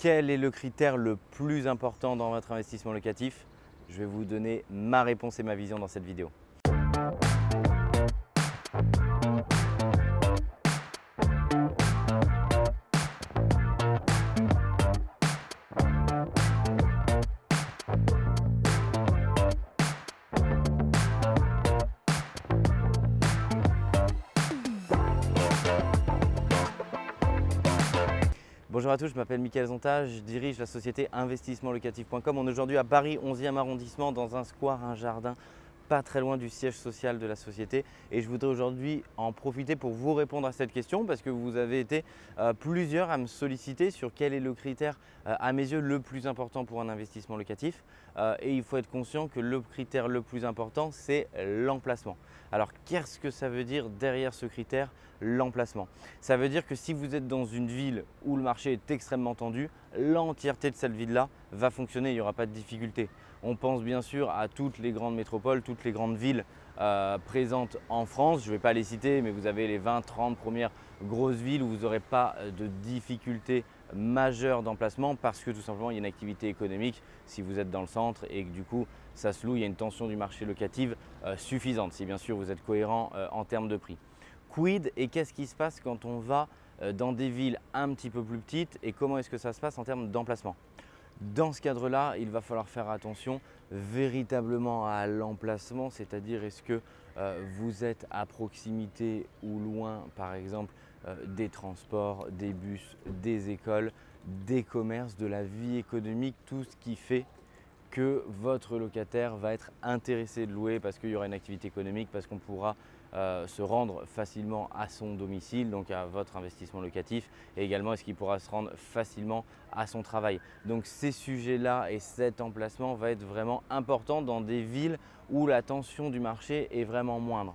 Quel est le critère le plus important dans votre investissement locatif? Je vais vous donner ma réponse et ma vision dans cette vidéo. Bonjour à tous, je m'appelle Mickaël Zonta, je dirige la société investissementlocatif.com. On est aujourd'hui à Paris, 11e arrondissement, dans un square, un jardin, pas très loin du siège social de la société. Et je voudrais aujourd'hui en profiter pour vous répondre à cette question parce que vous avez été euh, plusieurs à me solliciter sur quel est le critère, euh, à mes yeux, le plus important pour un investissement locatif. Euh, et il faut être conscient que le critère le plus important, c'est l'emplacement. Alors, qu'est-ce que ça veut dire derrière ce critère, l'emplacement? Ça veut dire que si vous êtes dans une ville où le marché est extrêmement tendu, l'entièreté de cette ville-là va fonctionner, il n'y aura pas de difficulté. On pense bien sûr à toutes les grandes métropoles, toutes les grandes villes euh, présentes en France. Je ne vais pas les citer, mais vous avez les 20-30 premières grosses villes où vous n'aurez pas de difficultés majeures d'emplacement parce que tout simplement il y a une activité économique si vous êtes dans le centre et que du coup ça se loue, il y a une tension du marché locatif euh, suffisante si bien sûr vous êtes cohérent euh, en termes de prix. Quid et qu'est-ce qui se passe quand on va euh, dans des villes un petit peu plus petites et comment est-ce que ça se passe en termes d'emplacement? Dans ce cadre-là, il va falloir faire attention véritablement à l'emplacement, c'est-à-dire est-ce que vous êtes à proximité ou loin, par exemple, des transports, des bus, des écoles, des commerces, de la vie économique, tout ce qui fait que votre locataire va être intéressé de louer parce qu'il y aura une activité économique, parce qu'on pourra euh, se rendre facilement à son domicile, donc à votre investissement locatif, et également est-ce qu'il pourra se rendre facilement à son travail. Donc ces sujets-là et cet emplacement va être vraiment important dans des villes où la tension du marché est vraiment moindre.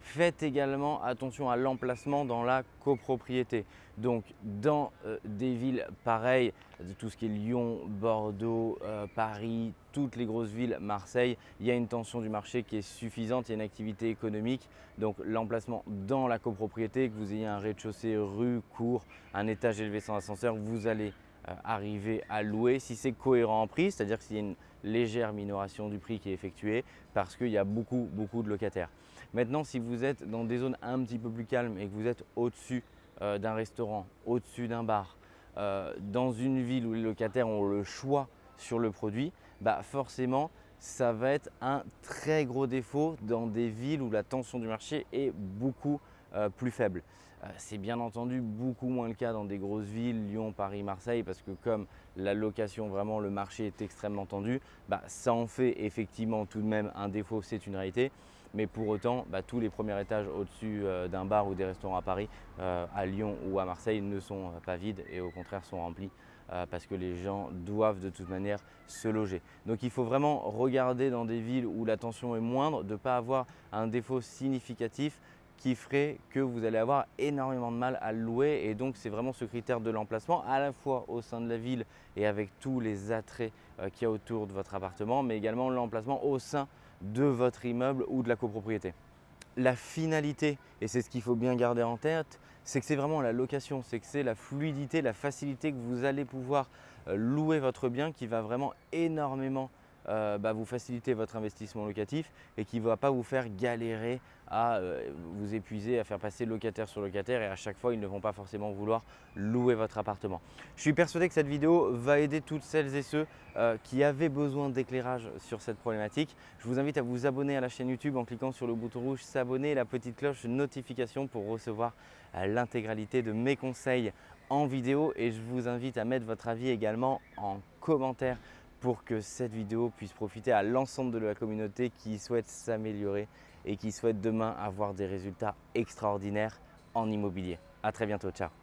Faites également attention à l'emplacement dans la copropriété. Donc dans euh, des villes pareilles, tout ce qui est Lyon, Bordeaux, euh, Paris, toutes les grosses villes, Marseille, il y a une tension du marché qui est suffisante, il y a une activité économique. Donc l'emplacement dans la copropriété, que vous ayez un rez-de-chaussée, rue, cour, un étage élevé sans ascenseur, vous allez arriver à louer si c'est cohérent en prix, c'est-à-dire s'il y a une légère minoration du prix qui est effectuée parce qu'il y a beaucoup, beaucoup de locataires. Maintenant, si vous êtes dans des zones un petit peu plus calmes et que vous êtes au-dessus euh, d'un restaurant, au-dessus d'un bar, euh, dans une ville où les locataires ont le choix sur le produit, bah forcément, ça va être un très gros défaut dans des villes où la tension du marché est beaucoup euh, plus faible. Euh, c'est bien entendu beaucoup moins le cas dans des grosses villes, Lyon, Paris, Marseille, parce que comme la location, vraiment le marché est extrêmement tendu, bah, ça en fait effectivement tout de même un défaut, c'est une réalité. Mais pour autant, bah, tous les premiers étages au-dessus euh, d'un bar ou des restaurants à Paris, à Lyon ou à Marseille ne sont pas vides et au contraire sont remplis parce que les gens doivent de toute manière se loger. Donc il faut vraiment regarder dans des villes où la tension est moindre, de ne pas avoir un défaut significatif qui ferait que vous allez avoir énormément de mal à louer et donc c'est vraiment ce critère de l'emplacement à la fois au sein de la ville et avec tous les attraits euh, qu'il y a autour de votre appartement mais également l'emplacement au sein de votre immeuble ou de la copropriété. La finalité, et c'est ce qu'il faut bien garder en tête, c'est que c'est vraiment la location, c'est que c'est la fluidité, la facilité que vous allez pouvoir euh, louer votre bien qui va vraiment énormément euh, bah, vous faciliter votre investissement locatif et qui ne va pas vous faire galérer à euh, vous épuiser, à faire passer locataire sur locataire et à chaque fois, ils ne vont pas forcément vouloir louer votre appartement. Je suis persuadé que cette vidéo va aider toutes celles et ceux euh, qui avaient besoin d'éclairage sur cette problématique. Je vous invite à vous abonner à la chaîne YouTube en cliquant sur le bouton rouge s'abonner et la petite cloche notification pour recevoir l'intégralité de mes conseils en vidéo et je vous invite à mettre votre avis également en commentaire pour que cette vidéo puisse profiter à l'ensemble de la communauté qui souhaite s'améliorer et qui souhaite demain avoir des résultats extraordinaires en immobilier. À très bientôt, ciao